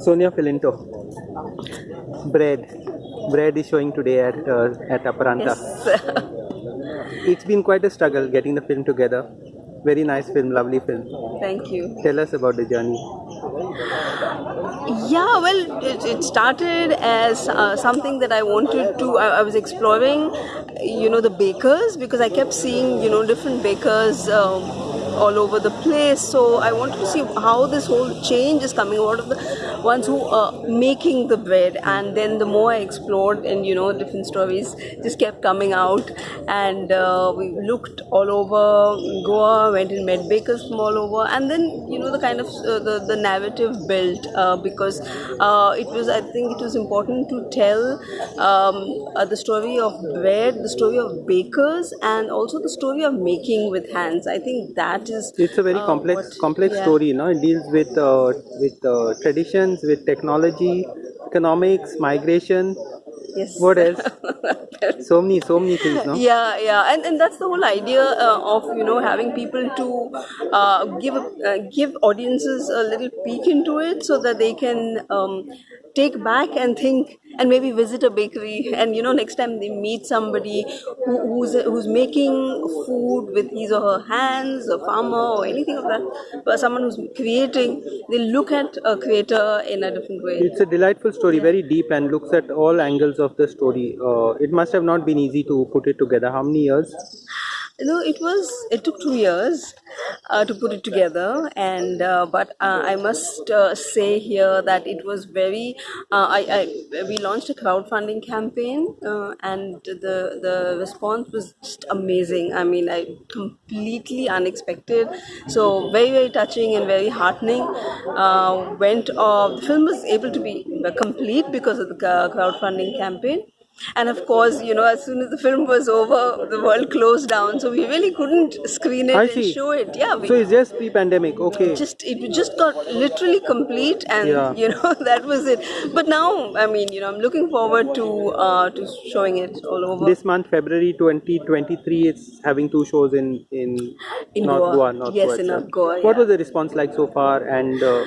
Sonia Filinto. Bread. Bread is showing today at uh, at Aparanta. Yes. It's been quite a struggle getting the film together. Very nice film, lovely film. Thank you. Tell us about the journey. Yeah, well, it, it started as uh, something that I wanted to. I, I was exploring, you know, the bakers because I kept seeing, you know, different bakers. Um, all over the place. So i wanted to see how this whole change is coming. Out of the ones who are making the bread? And then the more i explored and you know different stories just kept coming out. And uh, we looked all over goa went and met bakers from all over. And then you know the kind of uh, the, the narrative built uh, because uh, it was i think it was important to tell um, uh, the story of bread the story of bakers and also the story of making with hands. I think that is It's a very uh, complex what- complex yeah. story. No, it deals with uh, with uh, traditions, with technology, economics, migration. yes What else? so many so many things. No. yeah yeah and, and that's the whole idea uh, of you know having people to uh, give uh, give audiences a little peek into it so that they can um, take back and think and maybe visit a bakery and you know next time they meet somebody who, who's who's making food with his or her hands a farmer or anything of that but someone who's creating they look at a creator in a different way It's a delightful story, very deep, and looks at all angles of the story. Uh, it must have not been easy to put it together. How many years? No, it was. It took two years uh, to put it together, and uh, but uh, I must uh, say here that it was very. Uh, I, I we launched a crowdfunding campaign, uh, and the the response was just amazing. I mean, I completely unexpected. So very very touching and very heartening. Went off. The film was able to be complete because of the crowdfunding campaign. And of course, you know, as soon as the film was over, the world closed down, so we really couldn't screen it I and see. show it. Yeah, we So it's just pre-pandemic. Okay. just it just got literally complete, and Yeah. you know that was it. But now, I mean, you know, I'm looking forward to uh, to showing it all over. This month, February 2023, it's having two shows in in, In North Goa. Goa. North Yes, Goa in. North Goa, What was the response like so far? And uh,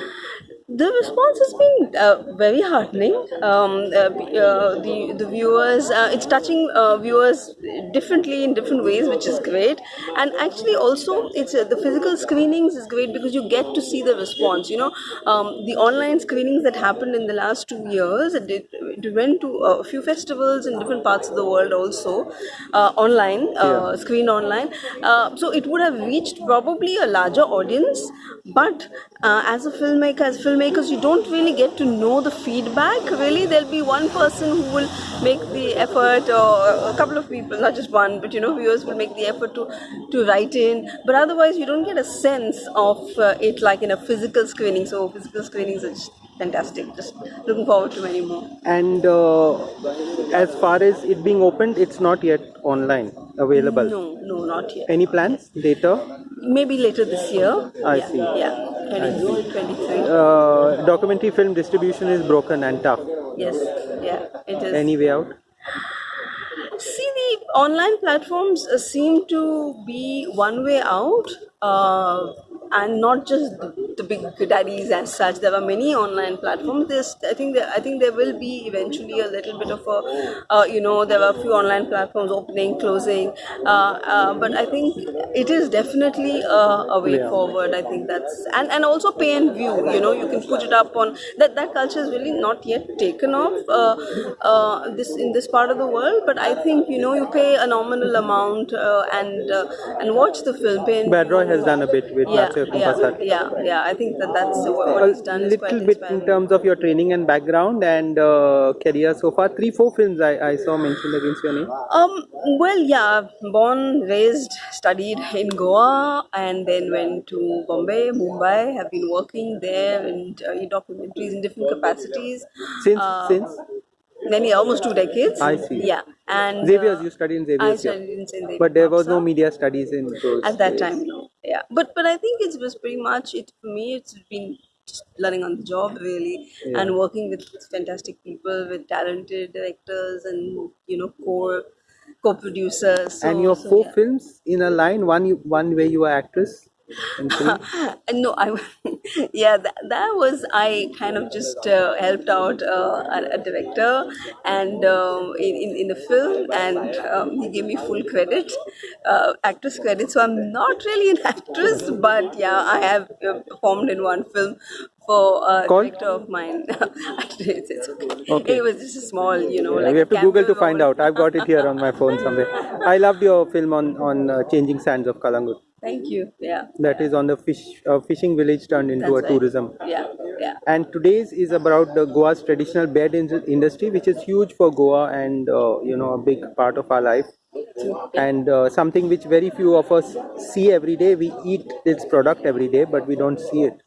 the response has been uh, very heartening. Um, uh, uh, the the viewers, uh, it's touching uh, viewers differently in different ways, which is great. And actually, also, it's uh, the physical screenings is great because you get to see the response. You know, um, the online screenings that happened in the last two years, it, it went to a few festivals in different parts of the world also uh, online, uh, Yeah. screen online. Uh, so it would have reached probably a larger audience, but uh, as a filmmaker, as filmmakers, you don't really get to know the feedback. Really, there'll be one person who will make the effort, or a couple of people, not just one, but you know, viewers will make the effort to to write in. But otherwise, you don't get a sense of it like in a physical screening. So physical screenings are just fantastic. Just looking forward to many more. and uh, as far as it being opened, it's not yet online available. No, no, not yet. Any plans later? Maybe later this year. I yeah, see. Yeah, 20, 23. Uh, documentary film distribution is broken and tough. Yes, yeah, it is. Any way out? See, the online platforms uh, seem to be one way out, uh, and not just the, the big daddies as such. There are many online platforms. There's, I think, there, I think there will be eventually a little bit of a, uh, you know, there are a few online platforms opening, closing, uh, uh, but I think it is definitely a, a way Yeah. forward. I think that's and and also pay and view. You know, you can put it up on that. That culture is really not yet taken off. Uh, uh, this in this part of the world, but I think you know you pay a nominal amount uh, and uh, and watch the film. Pay and Bad Roy has done a bit with yeah, yeah, Kumpasar. yeah, yeah. I think that that's what, what A he's done quite little bit in terms of your training and background and uh, career so far. Three, four films I, I saw mentioned against your name. Um, well, yeah, born, raised, studied in Goa, and then went to Bombay, Mumbai. Have been working there in, uh, in documentaries in different capacities. Since Uh, since Many, almost two decades. I see. Yeah, and Xavier's, uh, you studied in I Xavier's, yeah. studied in. David but there was no media studies in those at that days. time. No, yeah, but but I think it was pretty much it for me. It's been just learning on the job really, Yeah. and working with fantastic people, with talented directors, and you know co co-producers. So, and your so, four yeah. films in a line, one you, one where you were actress, film? no, I yeah that, that was I kind of just uh, helped out uh, a, a director and um, in, in in the film and um, he gave me full credit, uh, actress credit. So I'm not really an actress, but yeah, I have uh, performed in one film for a Called? director of mine. it's, it's okay. Okay. It was just a small, you know, Yeah, like we have to Google to find out. I've got it here on my phone somewhere. I loved your film on on uh, changing sands of Calangute. Thank you. Yeah. That is on the fish uh, fishing village turned into That's a right. tourism. Yeah. Yeah. And today's is about the Goa's traditional bed in- industry, which is huge for Goa and uh, you know a big part of our life, and uh, something which very few of us see every day. We eat this product every day, but we don't see it.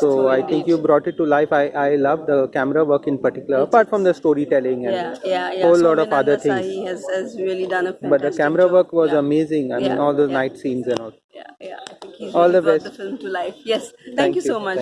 So I think you brought it to life. I, I love the camera work in particular, apart from the storytelling and yeah, yeah, yeah. whole so lot of other things. has, has really done a But the camera job. work was yeah. amazing. I mean, all those yeah. night scenes and all. Yeah, yeah. I think he's All really the brought best. the film to life. Yes. Thank, Thank you so much.